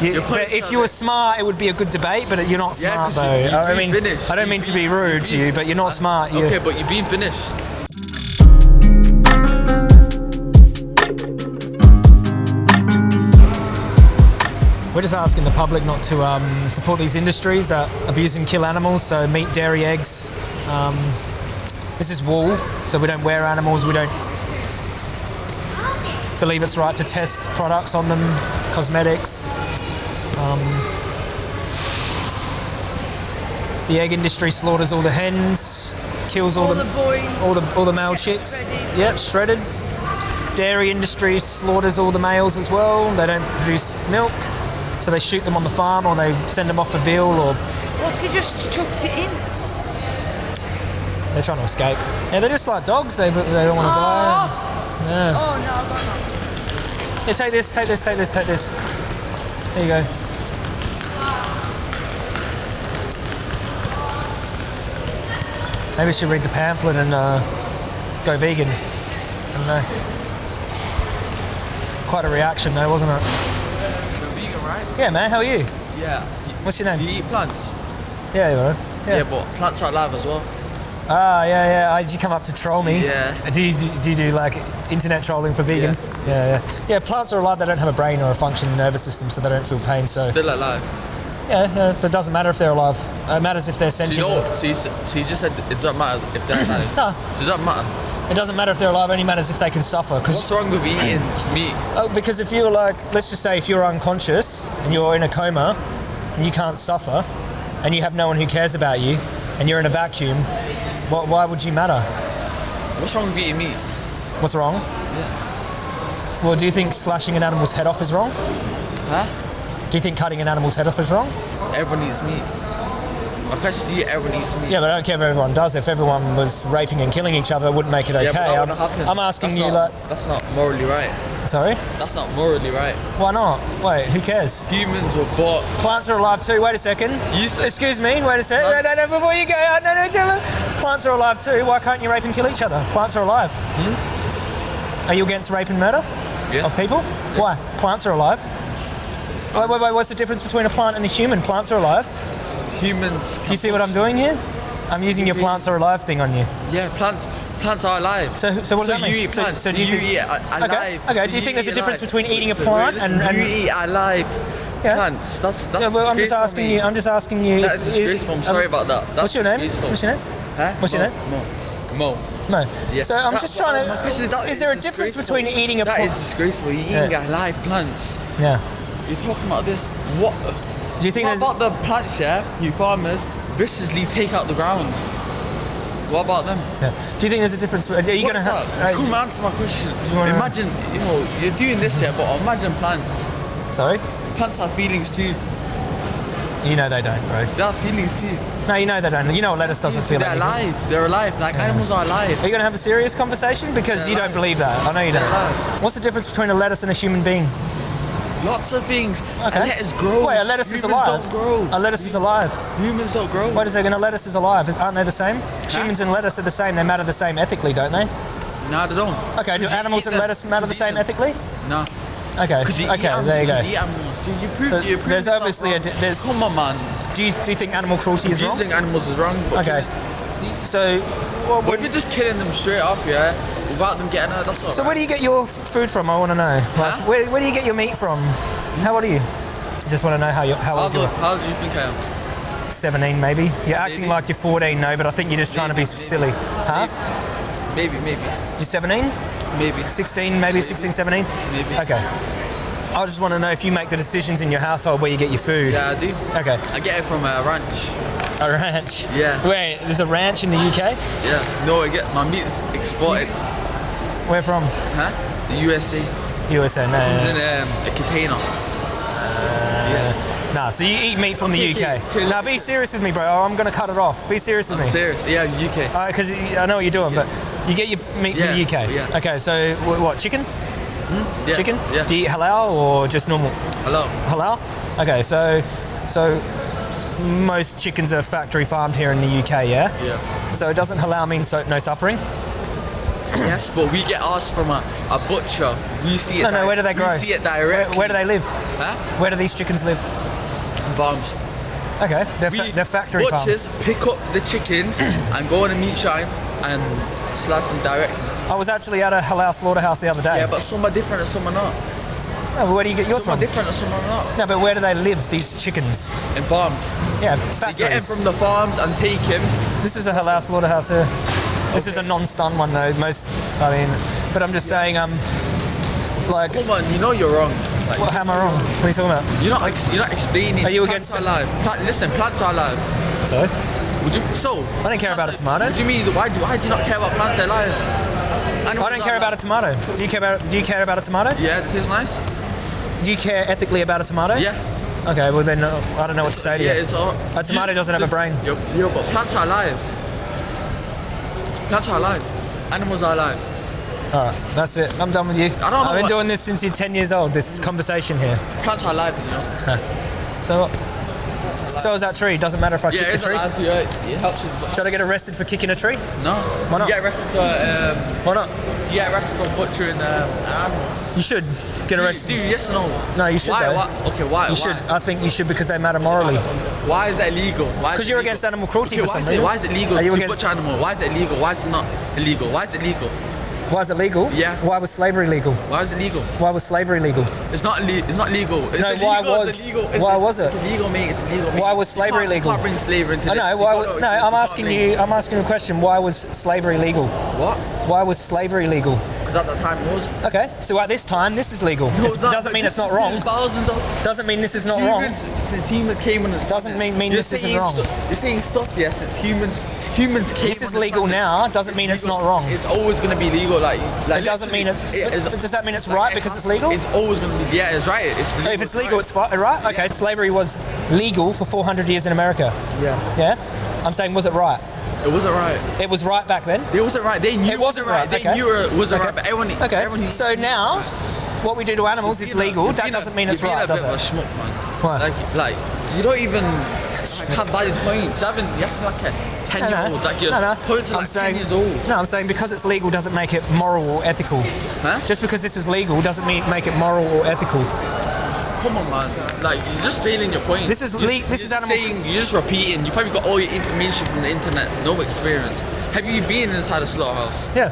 You, but if you were smart, it would be a good debate. But you're not Yeah, smart 'cause though. you- I mean, finished. I don't mean to be rude to you, but you're not smart. You, Okay, but you're being finished. We're just asking the public not to um, support these industries that abuse and kill animals. So meat, dairy, eggs. Um, this is wool, so we don't wear animals. We don't believe it's right to test products on them, cosmetics. Um, the egg industry slaughters all the hens, kills all, All the, the boys. all the all the male chicks. shredded. Yep, shredded. Dairy industry slaughters all the males as well. They don't produce milk, so they shoot them on the farm or they send them off for veal or What's he just chucked it in? they're trying to escape. Yeah, they're just like dogs. They they don't want to die. Oh, Yeah. oh no, I got Yeah, take this, take this, take this, take this. There you go. Maybe we should read the pamphlet and uh, go vegan. I don't know. Quite a reaction, though, wasn't it? You're vegan, right? Yeah, man. How are you? Yeah. What's your Do name? you eat plants? Yeah, you are. Yeah. Yeah. but plants are alive as well. Ah, yeah, yeah. Uh, Did you come up to troll me? Yeah. Do you do, do, you do like internet trolling for vegans? Yeah. yeah, yeah. Plants are alive. They don't have a brain or a functioning nervous system, so they don't feel pain. So Still alive. Yeah, but it doesn't matter if they're alive. It matters if they're So you sentient. so you, so you just said it doesn't matter if they're alive. No. So it doesn't matter. It doesn't matter if they're alive. It only matters if they can suffer. Because What's wrong with eating meat? oh, because if you're like, let's just say, if you're unconscious and you're in a coma and you can't suffer, and you have no one who cares about you, and you're in a vacuum, why, why would you matter? What's wrong with eating meat? What's wrong? Yeah. Well, do you think slashing an animal's head off is wrong? Huh? Do you think cutting an animal's head off is wrong? Everyone eats meat. My question to you, everyone eats meat. Yeah, but I don't care if everyone does. If everyone was raping and killing each other, it wouldn't make it okay. Yeah, I'm. I'm asking That's you, not, like, That's not morally right. sorry, That's not morally right. why not? Wait, who cares? Humans were bought. Plants are alive too. Wait a second. You said- Excuse me. Wait a second. No, No. no, no. Before you go, oh, no, no, no. Plants are alive too. Why can't you rape and kill each other? Plants are alive. Are you against rape and murder Hmm? Yeah. of people? Why? Plants are alive. Wait, wait, wait. What's the difference between a plant and a human? Plants are alive. Humans. Do you see what I'm doing here? I'm using your plants are alive thing on you. Yeah, plants. Plants are alive. So, so what does so that mean? you eat So- plants. so So, do you you, think- eat a- Okay, alive. okay, So do you think there's a difference alive. between eating a plant listen, and- and- you eat alive Yeah. plants? That's that's. Yeah, well, I'm just asking you. I'm just asking you. That is disgraceful. I'm um, sorry about that. That's What's your name? What's your name? Huh? What's your name? Mo. Mo. No. Yeah. So I'm That- just trying my to. question is, that is there a difference between eating a plant? is disgraceful. You're eating Yeah. alive plants. Yeah. You're talking about this. What? Do you think what about the plants? Yeah, you farmers viciously take out the ground. What about them? Yeah. Do you think there's a difference? Are you gonna is have? uh, Come answer my question. Imagine, you know, you're doing this here, but imagine plants. sorry. Plants have feelings too. You know they don't, bro. They have feelings too. No, you know they don't. You know a lettuce doesn't feel They're anything. alive. They're alive. Like animals are alive. Are you gonna have a serious conversation? Because They're you don't believe that. I know you don't. Alive. What's the difference between a lettuce and a human being? Lots of things. Okay. A lettuce grows. Wait, a lettuce is Humans alive. don't grow. A lettuce is alive. Humans don't grow. Wait a second. A lettuce is alive. Aren't they the same? Humans and lettuce are the same. They matter the same ethically, don't they? No, they don't. Okay. Do animals and lettuce matter the same ethically? No. Okay. You Okay. animals. There you go. You. So you prove, So you prove there's obviously wrong. di- there's- Come on, man. Do you, do you think animal cruelty is wrong? Using animals is wrong. But Okay. So, But if you're just killing them straight off, yeah, without them getting hurt, that's all so where do you get your food from? I want to know. Like, Huh? where, where do you get your meat from? How old are you? Just want to know how you how How old do, you are. how old do you think I am? 17 maybe. You're acting like you're 14 no, but I think you're just trying to be Maybe, silly. Huh? Maybe, maybe, You're 17? maybe. 16 maybe 16 17? Maybe. Okay. I just want to know if you make the decisions in your household where you get your food. Yeah, I do. Okay. I get it from a ranch. A ranch. Yeah. Wait, there's a ranch in the UK? Yeah. No, I get my meat's exported. Where from? Huh? The USA. USA. No. Comes no, in um, a container. yeah. Nah, so you eat meat from the UK. Now be serious with me, bro. or I'm gonna cut it off. Be serious with I'm me. serious. Yeah, UK. Because I know what you're doing, but you get your meat from the UK. yeah. Okay, so what? Chicken? Yeah. Chicken? Yeah. Do you eat halal or just normal? Halal. Halal? Okay, so so most chickens are factory farmed here in the UK, yeah? Yeah. So it doesn't halal mean so, no suffering? yes, but we get ours from a, a butcher. We see it. No, no, where do they grow? We see it Where, directly. where do they live? Huh? Where do these chickens live? In farms. Okay, they're, fa- they're factory butchers farms. pick up the chickens and go on a meat shine and slice them directly. I was actually at a halal slaughterhouse the other day. Yeah, but some are different and some are not. No, but where do you get yours Some are from? different or some are not. No, but where do they live, these chickens? In farms. Yeah, They get them from the farms and take him. This is a halal slaughterhouse here. This is a non-stun one though. Most, I mean, but I'm just saying, um, like, Come on, you know you're wrong. Like, what, how am I wrong? What are you talking about? you're not ex- you're not explaining. Are you plants against are alive? Plant, listen, plants are alive. So, Would you? So. I don't care about a tomato. What do you mean? Why do, why do you not care about plants that are alive? I don't care about a tomato. Do you care about? Do you care about a tomato? Yeah, it tastes nice. Do you care ethically about a tomato? Yeah. Okay, well then uh, I don't know what to say to yeah, you. it's all. A tomato doesn't have a brain. Yo, yo, but plants are alive. Plants are alive. Animals are alive. All right, that's it. I'm done with you. I don't I've been doing this since you're 10 years old. This conversation here. Plants are alive, you know. So what? So is that tree? Doesn't matter if I Yeah, kick the tree. alive. Yeah, it helps with. Should I get arrested for kicking a tree? No. Why not? You get arrested for um, Why not? you get arrested for butchering um, an animal. You should get arrested. Dude, yes or no? No, you should Why? why? Okay, why? You why? should. I think you should because they matter morally. Why is that illegal? Why? Because you're illegal? against animal cruelty Okay, for why some is it, reason. Why is it legal Are you to against- butcher animal? Why is it illegal? Why is it not illegal? Why is it legal? Why is it legal? Yeah. Why was slavery legal? Why is it legal? Why was slavery legal? It's not le- It's not legal. It's No, illegal. why it's was- illegal. It's why was it? It's illegal, mate. It's illegal. Mate. Why was You slavery can't- legal? You can't bring slavery into I know. You Why? can't- wa- No, you I'm asking you. I'm asking you a question. Why was slavery legal? What? Why was slavery legal? Because at that time it was. Okay, so at this time, this is legal. No, It doesn't mean it's not wrong. Thousands of Doesn't mean this is not wrong. humans, since humans came on Doesn't mean- mean You're this isn't wrong. you're saying stuff, yes, it's humans. Humans came. This is legal planet. now, doesn't mean it's not wrong. It's always going to be legal. Like, like It doesn't mean it's- it is- does that mean it's like, right it because it's legal? It's always going to be. Yeah, it's right. If it's legal, If it's legal, right. it's right. Okay, slavery was legal for 400 years in America. yeah. Yeah, I'm saying, was it right? It wasn't right. It was right back then. It wasn't right. They knew It wasn't right. They okay. knew it wasn't okay. right. But everyone. Okay. Everyone, so now, what we do to animals is You're a- legal. That doesn't mean it's right, a does it? a schmuck, man. What? Like, like you don't even like, have valid points. You haven't. You have like a ten No, year old. Like you're no, no. points are I'm like saying, ten years old. No, I'm saying because it's legal doesn't make it moral or ethical. Huh? Just because this is legal doesn't mean make it moral or ethical. Come on, man. Like you're just failing your point. This is You're- this you're is animal- Saying, you're just repeating. You probably got all your information from the internet. No experience. Have you been inside a slaughterhouse? Yeah,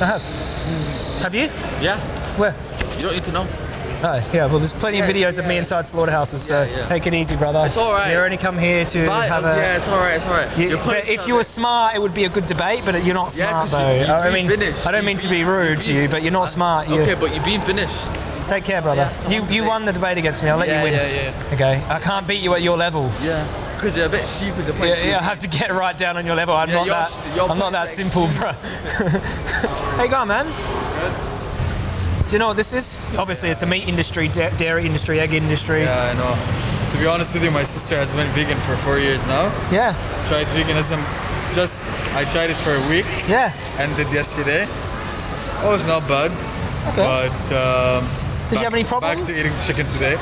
I have. Hmm. Have you? Yeah. Where? You don't need to know. Oh, yeah. Well, there's plenty of Yeah, videos of me inside slaughterhouses, so Yeah, yeah. take it easy, brother. It's all right. You only come here to But, have a. yeah, it's alright. It's alright. You- but if you were smart, it would be a good debate. But you're not Yeah, smart, though. you- you've I mean, finished. I don't You- mean to be rude to you, but you're not smart. You Okay, but you've been finished. Take care, brother. Yeah, you you won the debate against me. I'll let Yeah, you win. yeah, yeah. Okay, I can't beat you at your level. Yeah. Because you're a bit stupid. The Yeah, yeah, I have to get right down on your level. I'm Yeah, not that. I'm not that simple, bro. hey, go on, man. Do you know what this is? Obviously, it's a meat industry, da- dairy industry, egg industry. Yeah, I know. To be honest with you, my sister has been vegan for four years now. Yeah, Tried veganism, just I tried it for a week, yeah. ended yesterday. Oh, it's not bad, Okay. but um, Did you have any problems? Back to eating chicken today.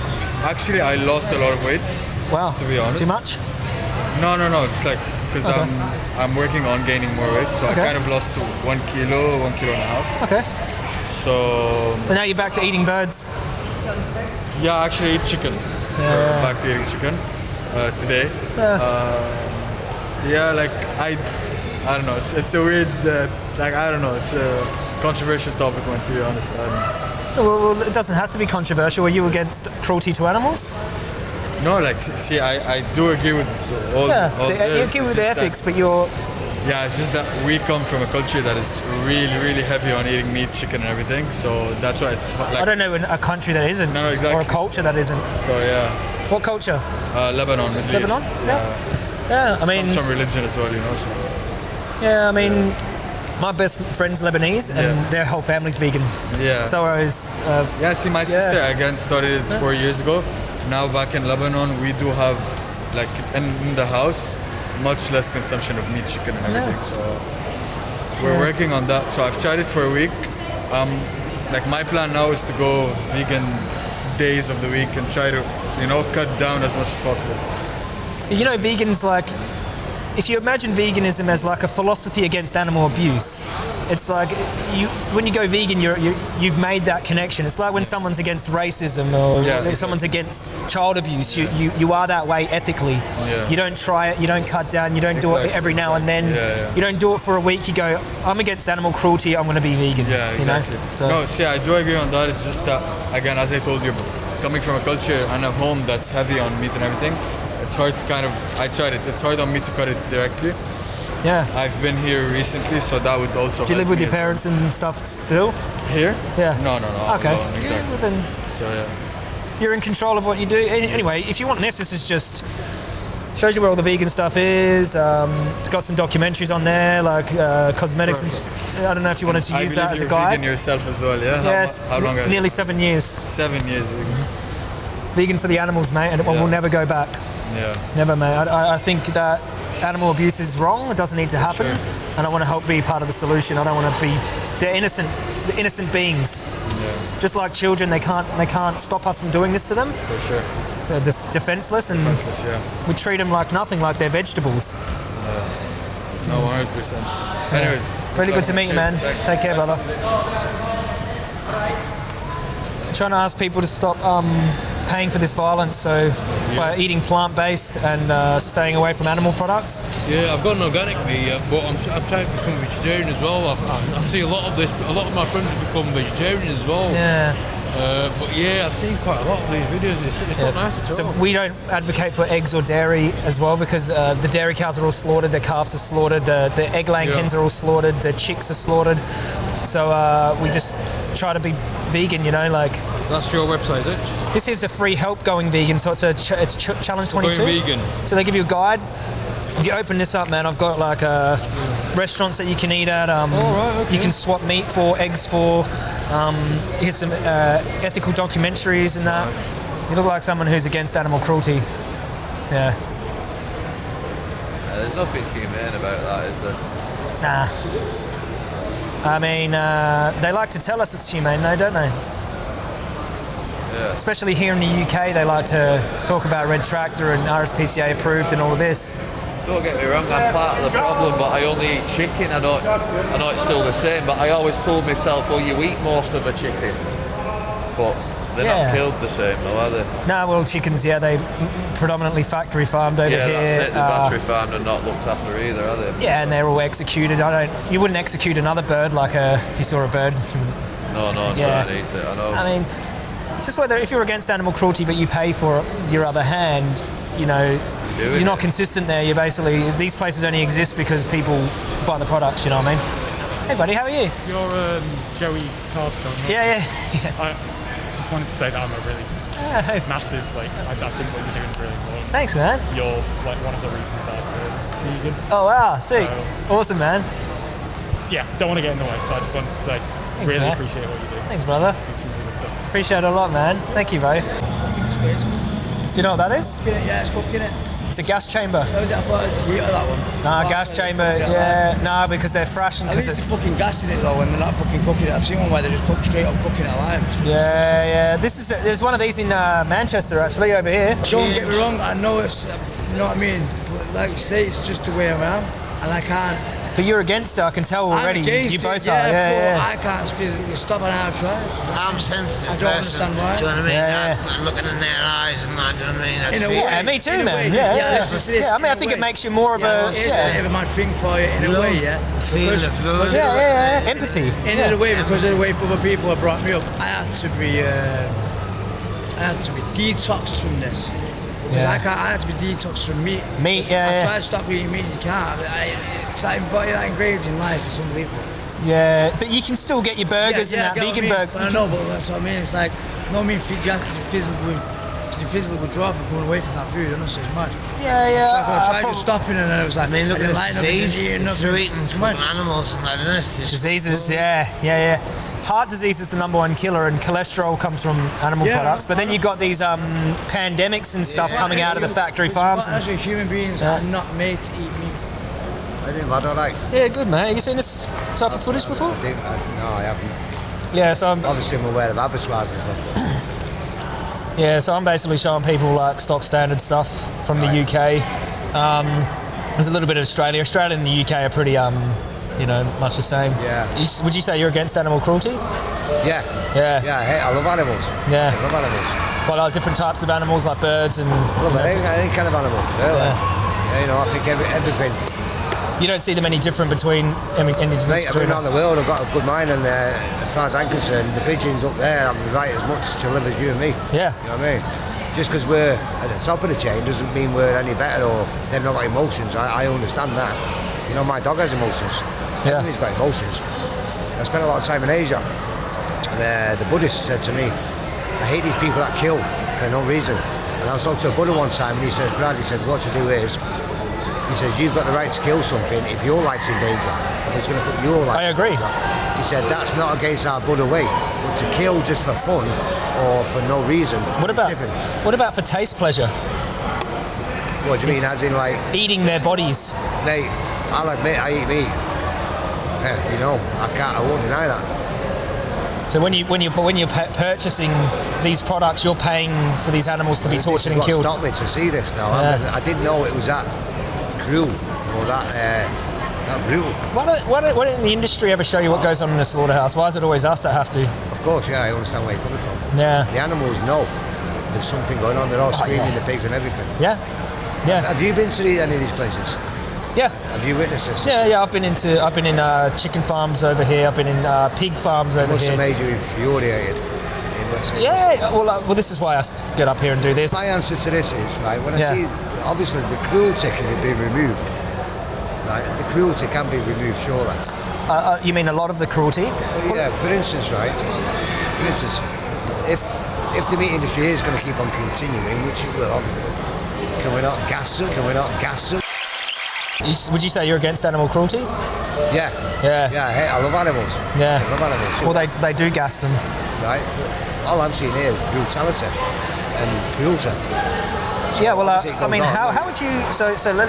Actually, I lost a lot of weight. Wow. To be honest. Too much? No, no, no. It's like because Okay. I'm I'm working on gaining more weight, so Okay. I kind of lost one kilo, one kilo and a half. Okay. So But now you're back to eating birds. yeah, I actually eat chicken. So back to eating chicken uh, today. Yeah, Yeah, like I, I don't know. It's it's a weird, uh, like I don't know. It's a controversial topic, one to be honest. Um, Well, it doesn't have to be controversial. Are you against cruelty to animals? no, like see, I, I do agree with all. Yeah, all the, you this. agree with the just that- ethics, but you're yeah, it's just that we come from a culture that is really, really heavy on eating meat, chicken, and everything. So that's why it's I don't know a country that isn't, No, no, exactly. or a culture that isn't. So yeah, What culture? uh, Lebanon, Middle Lebanon? East. Yeah. Yeah, I mean, Some religion as well, you know. So. yeah, I mean, my best friend's Lebanese, and Yeah. their whole family's vegan. Yeah. So I was, uh, Yeah, see, my Yeah. sister again started it four years ago. Now back in Lebanon, we do have like in, in the house much less consumption of meat, chicken, and everything. So we're Yeah. working on that. So I've tried it for a week. Um, like my plan now is to go vegan days of the week and try to, you know, cut down as much as possible. you know, vegans like if you imagine veganism as like a philosophy against animal abuse, it's like you when you go vegan, you're, you you've made that connection. It's like when someone's against racism or Yeah, someone's against child abuse. You, you you are that way ethically. Yeah. You don't try it. You don't cut down. You don't do it every now and then. You don't do it for a week. You go, I'm against animal cruelty. I'm going to be vegan. Yeah, you know? exactly. So No, see, I do agree on that. It's just that, again, as I told you, coming from a culture and a home that's heavy on meat and everything, it's hard kind of. I tried it. It's hard on me to cut it directly. yeah. I've been here recently, so that would also. Do you live with your as well. parents and stuff still? Here? Yeah. No, no, no. Okay. alone, exactly. well then So yeah. you're in control of what you do. Anyway, if you want this, this is just shows you where all the vegan stuff is. Um, it's got some documentaries on there, like uh, cosmetics. And, I don't know if you wanted to use that as a guide. vegan yourself as well, yeah? yes, How, how long? nearly seven years. Seven years vegan. Vegan for the animals, mate, and we'll never go back. Yeah. Never, mate. I, I- I think that animal abuse is wrong. It doesn't need to happen, Sure. and I want to help be part of the solution. I don't want to be. They're innocent, they're innocent beings. Yeah. Just like children, they can't they can't stop us from doing this to them. For sure. They're def- defenseless, and just, yeah. we treat them like nothing, like they're vegetables. No, 100%. Anyways. Really good to meet you, man. Thanks. Take care, brother. I'm trying to ask people to stop um, paying for this violence, so by eating plant-based and uh, staying away from animal products. Yeah, I've got an organic yeah, but I'm, I'm trying to become vegetarian as well. I've, I, I see a lot of this. A lot of my friends have become vegetarian as well. Yeah. Uh, but yeah, I've seen quite a lot of these videos. It's, it's not nice at all. So we don't advocate for eggs or dairy as well because uh, the dairy cows are all slaughtered, the calves are slaughtered, the, the egg laying Yeah. hens are all slaughtered, the chicks are slaughtered. So uh, we just try to be vegan, you know, like That's your website, is it? this is a free help going vegan. So it's a ch- it's ch- challenge 22. Going vegan. So they give you a guide. If you open this up, man, I've got like uh, restaurants that you can eat at. Um, All right, okay. You can swap meat for eggs for. Um, here's some uh, ethical documentaries and that. You look like someone who's against animal cruelty. Yeah. There's nothing humane about that, is there? Nah. I mean, uh, they like to tell us it's humane, though, don't they? Yeah. Especially here in the UK, they like to talk about Red Tractor and RSPCA approved and all of this. Don't get me wrong, I'm part of the problem, but I only eat chicken. I know, I know it's still the same, but I always told myself, well, you eat most of the chicken. But they're Yeah. not killed the same, though, are they? Nah, well, chickens, yeah, they predominantly factory farmed over yeah, here. that's it. The uh, battery farmed are not looked after either, are they? yeah, and they're all executed. I don't. You wouldn't execute another bird like a, if you saw a bird. No, no, Yeah. trying to eat it. I know. I mean, it's just whether if you're against animal cruelty but you pay for your other hand, you know, doing you're not it. consistent there. You're basically these places only exist because people buy the products. You know what I mean? Hey, buddy, how are you? You're um, Joey Carbstrong. right? Yeah, yeah. I just wanted to say that I'm a really yeah. hey, massive, like, I, I think what you're doing is really important. Thanks, man. You're like one of the reasons that I turned vegan. Oh wow, sick, So- awesome, man. Yeah, don't want to get in the way, but I just wanted to say, really man. appreciate what you do. Thanks, brother. Do some really good stuff. Appreciate it a lot, man. Thank you, bro. Do you know what that is? Yeah, it's cooking it. It's a gas chamber. That was it, I thought it was heater, that one. Nah, Oh, gas chamber. yeah, Yeah, nah, because they're fresh and At least it's. they're fucking gassing it though when they're not fucking cooking it. I've seen one where they just cook straight up cooking it alive. It's Yeah, yeah. This is there's one of these in uh, Manchester actually over here. Don't get me wrong, I know it's, uh, you know what I mean? But like you say, it's just the way I am. And I can't. But you're against it. I can tell already. I'm against you it, both yeah, are. Yeah, but yeah. I can't physically stop and I've tried. I'm sensitive I don't person. understand why. Do you know what I mean? Yeah, I- I'm looking in their eyes and that, do you know what I mean? I In a way. Yeah, me too, In a man. way, Yeah, yeah, yeah. let's just say this, Yeah, I mean, I think it makes you more of yeah, a. It is yeah. a bit of a thing for you in a way, yeah. Feel Because- the flow. because Yeah, of the- yeah, yeah. Empathy. In yeah. a way, because of the way other people have brought me up, I have to be, uh, I have to be detoxed from this. Because Yeah. I can't, er er I have to be detoxed from meat. Meat, yeah, I yeah. try to stop eating meat, you can't. I, it's that, inv- that engraved in life, it's unbelievable. Yeah, but you can still get your burgers yeah, and that vegan I mean? burger. But I know, but that's what I mean. It's like, no, I mean, you have to be physically, to physically withdraw from coming away from that food. Honestly, it's mad. Yeah, yeah. It's like I I tried prob- just stopping and then it was like, I mean, look at didn't this like nothing, disease. didn't eat It's through eating It's animals and that, isn't it? Diseases, yeah, yeah, yeah. Heart disease is the number one killer, and cholesterol comes from animal Yeah, products. But then you've got these um, pandemics and stuff coming out of the factory It's farms. mad, Actually, human beings Yeah. are not made to eat meat. I think I don't like. Yeah, good man. Have you seen this type of footage before? I think, I, no, I haven't. Yeah, so I'm, Obviously, I'm aware of abattoirs and stuff. yeah, so I'm basically showing people like stock standard stuff from the UK. Um, There's a little bit of Australia. Australia and the UK are pretty, um, you know, much the same. Yeah. You would you say you're against animal cruelty? Yeah. Yeah. Yeah, hey, I love animals. Yeah. I love animals. Well, like different types of animals, like birds and. I love you know, any, any kind of animal. Really. Yeah. You know, I think every, everything. You don't see them any different between any, any difference Mate, I've been around the world, I've got a good mind, and uh, as far as I'm concerned, the pigeons up there have the right as much to live as you and me. Yeah. You know what I mean? Just because we're at the top of the chain doesn't mean we're any better or they've not got emotions. I, I understand that. You know, my dog has emotions. Yeah. Everybody's got emotions. I spent a lot of time in Asia, and uh, the Buddhist said to me, I hate these people that kill for no reason. And I was talking to a Buddha one time, and he says, Brad, he said, what to do is, he says, you've got the right to kill something if your life's in danger. If it's going to put your life I agree. He said, that's not against our Buddha way. But to kill just for fun or for no reason What is about different. what about for taste pleasure? What do you mean? As in, like, Eating their bodies. mate, I'll admit I eat meat. Yeah, you know, I can't, I won't deny that. So when you when you when you're purchasing these products, you're paying for these animals to be tortured and killed. stopped me to see this now. Yeah. I, mean, I didn't know it was that cruel or that, uh, that brutal. Why don't, why, don't, why didn't the industry ever show you what goes on in the slaughterhouse? Why is it always us that have to? Of course, yeah, I understand where you're coming from. Yeah. The animals know there's something going on. They're all screaming, yeah. the pigs and everything. Yeah. Yeah. Have you been to any of these places? Yeah. Have you witnessed this? Yeah, yeah. I've been into I've been in uh, chicken farms over here. I've been in uh, pig farms over must here. have made you infuriated. in West Indies. Yeah. Well, uh, well, this is why I get up here and do this. My answer to this is right when I Yeah. see obviously the cruelty can be removed. Right, the cruelty can be removed surely. Uh, uh, you mean a lot of the cruelty? Well, yeah, for instance, right? For instance, if if the meat industry is going to keep on continuing, which it will, can we not gas them? Can we not gas them? You would you say you're against animal cruelty? Yeah, Yeah. yeah. Hey, I love animals. Yeah. I love animals. Well, they they do gas them. right? All I'm seeing here is brutality and cruelty. Yeah, well, uh, I mean, on. how, how would you? So, so let,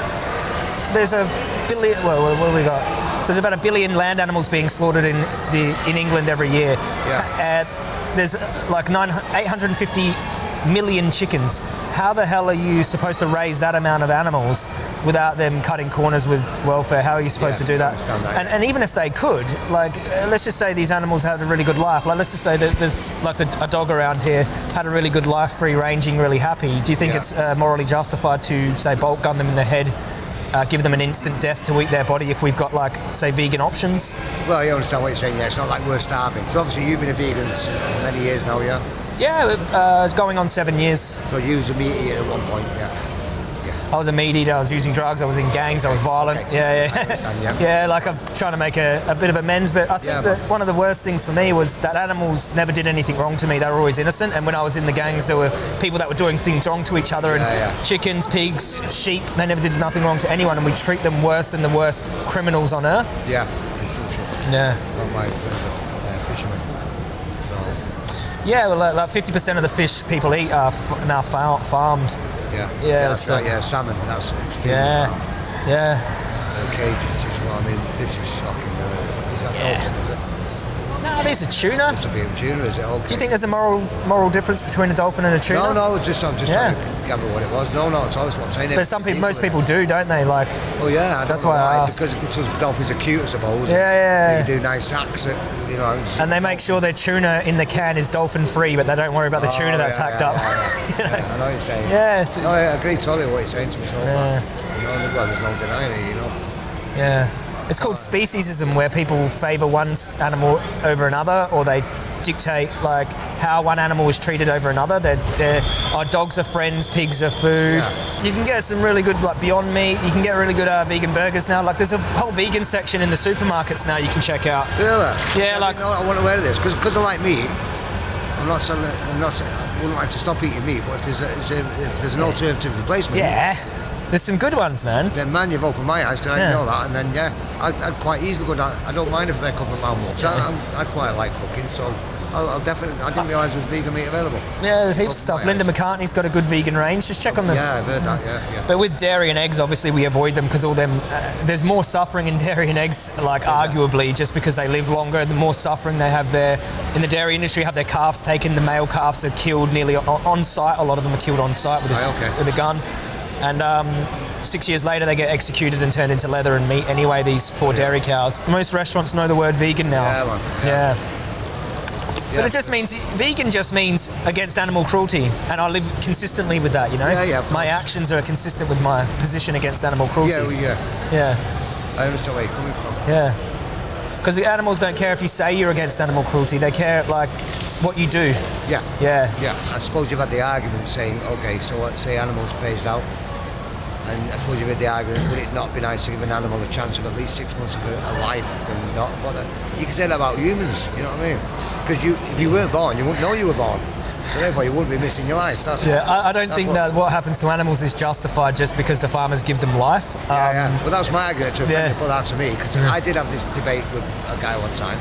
there's a billion. Well, what, have we got? So there's about a billion land animals being slaughtered in the in England every year. Yeah. Uh, there's like nine, 850 million chickens. How the hell are you supposed to raise that amount of animals without them cutting corners with welfare? How are you supposed Yeah, to do that? that. And, and even if they could, like, let's just say these animals had a really good life. Like, let's just say that there's like the, a dog around here had a really good life, free ranging, really happy. Do you think Yeah. it's uh, morally justified to say bolt gun them in the head, uh, give them an instant death to eat their body if we've got like say vegan options? Well, you understand what you're saying. Yeah, it's not like we're starving. So obviously you've been a vegan for many years now, yeah. Yeah, uh, it's going on seven years. So you was a meat eater at one point, yeah. yeah. I was a meat eater. I was using drugs. I was in gangs. I was violent. Okay. Yeah, yeah, yeah. yeah. Like I'm trying to make a, a bit of amends, but I think Yeah, that one of the worst things for me was that animals never did anything wrong to me. They were always innocent. And when I was in the gangs, there were people that were doing things wrong to each other, and chickens, pigs, sheep. They never did nothing wrong to anyone, and we treat them worse than the worst criminals on earth. Yeah, construction. Yeah. Not my uh, fishermen. Yeah, well, like- like 50% of the fish people eat are f- now far- farmed. yeah. Yeah, that's so- right, yeah, salmon, that's extremely Yeah, farmed. yeah. The cages, know what I mean? This is shocking. Is that Yeah. dolphin, is it? No, there's a tuna. It's a bit of tuna, is it? Okay. Do you think there's a moral moral difference between a dolphin and a tuna? No, no, just I'm just Yeah. trying to gather what it was. No, no, it's all that's what I'm saying. But some people, most people do, don't they? Like, Oh yeah, I don't That's know why I ask. Because, because dolphins are cute, I suppose. Yeah, yeah, They do nice acts, at, you know. and they make sure their tuna in the can is dolphin free, but they don't worry about the Oh, tuna that's hacked yeah, up. yeah, yeah. you know? Yeah, I know what you're saying. Yeah, it's- No, I agree totally with what you're saying to me. So, Yeah. you know, well, there's no denying it, you know. Yeah. It's called speciesism, where people favour one animal over another, or they dictate like how one animal is treated over another. They're, they're oh, dogs are friends, pigs are food. Yeah. You can get some really good like Beyond Meat. You can get really good uh, vegan burgers now. Like there's a whole vegan section in the supermarkets now. You can check out. Really? Yeah, I like- didn't I want to wear this because I like meat. I'm not saying that, I'm not saying I wouldn't like to stop eating meat, but if there's a, if there's an alternative replacement, Yeah, there's some good ones, man. then man, you've opened my eyes because I Yeah. didn't know that. And then yeah, I'd, I'd quite easily go down. I don't mind if I make up my mouth. So I, I'm, I quite like cooking, so I'll, I'll definitely. I didn't realise there was vegan meat available. Yeah, there's heaps of stuff. Linda. McCartney's got a good vegan range. Just check on the. Yeah, I've heard that. Yeah, yeah. But with dairy and eggs, obviously we avoid them because all them. Uh, there's more suffering in dairy and eggs, like arguably, just because they live longer. The more suffering they have there in the dairy industry, have their calves taken. The male calves are killed nearly on, on site. A lot of them are killed on site with a, Right, okay. with a gun, and um, six years later they get executed and turned into leather and meat anyway. These poor dairy cows. Most restaurants know the word vegan now. Yeah, man. Yeah. Yeah. But it just means vegan just means against animal cruelty, and I live consistently with that. You know, Yeah, yeah, my actions are consistent with my position against animal cruelty. Yeah, well, yeah. yeah, I understand where you're coming from. yeah. Because the animals don't care if you say you're against animal cruelty; they care like what you do. Yeah. Yeah, Yeah, I suppose you've had the argument saying, okay, so what, say animals phased out, and I suppose you've had the argument, would it not be nice to give an animal a chance of at least six months of a, life than not? But uh, you can say that about humans, you know what I mean? Because you, if you weren't born, you wouldn't know you were born. So therefore, you wouldn't be missing your life. That's yeah. I, I don't think what- that what happens to animals is justified just because the farmers give them life. Yeah, Um, yeah. Well, that was my argument to a friend yeah. put that to me because I did have this debate with a guy one time,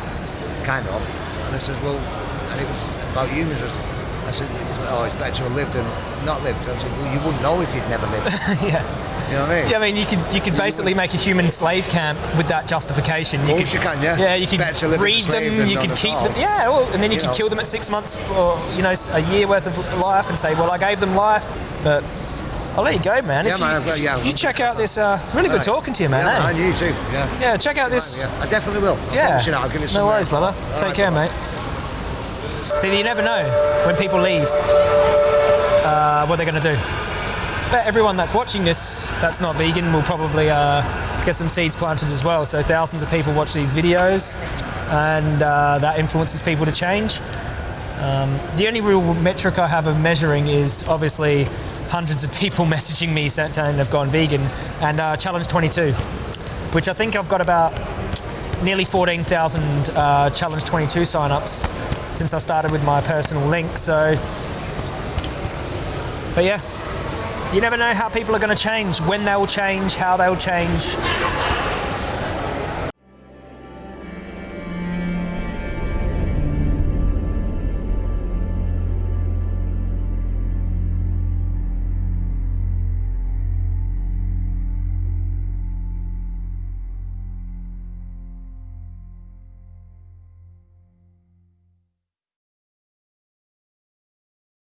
kind of, and I says, well, and it was about humans. I said, oh, it's better to have lived than not lived. I said, well, you wouldn't know if you'd never lived. yeah. You know what I mean? Yeah, I mean, you could you could basically make a human slave camp with that justification. You course could, you can, yeah. Yeah, you could Better to live as a breed them. You could keep them. Yeah, well, and then you, You could know. kill them at six months or you know a year worth of life and say, well, I gave them life, but I'll let you go, man. Yeah, If man, you, got- yeah. you check out this. Uh, really good Right. talking to you, man. Yeah, eh? man, you too. Yeah. Yeah, check out this. I definitely will. Yeah. promise you that. I'll give it some no worries, brother. all Take right, care, brother. mate. See, you never know when people leave uh, what they're going to do. But everyone that's watching this that's not vegan will probably uh, get some seeds planted as well. So thousands of people watch these videos, and uh, that influences people to change. Um, the only real metric I have of measuring is obviously hundreds of people messaging me saying they've gone vegan, and uh, Challenge 22, which I think I've got about nearly 14,000 uh, Challenge 22 sign-ups since I started with my personal link. So, but yeah, you never know how people are going to change, when they will change, how they will change.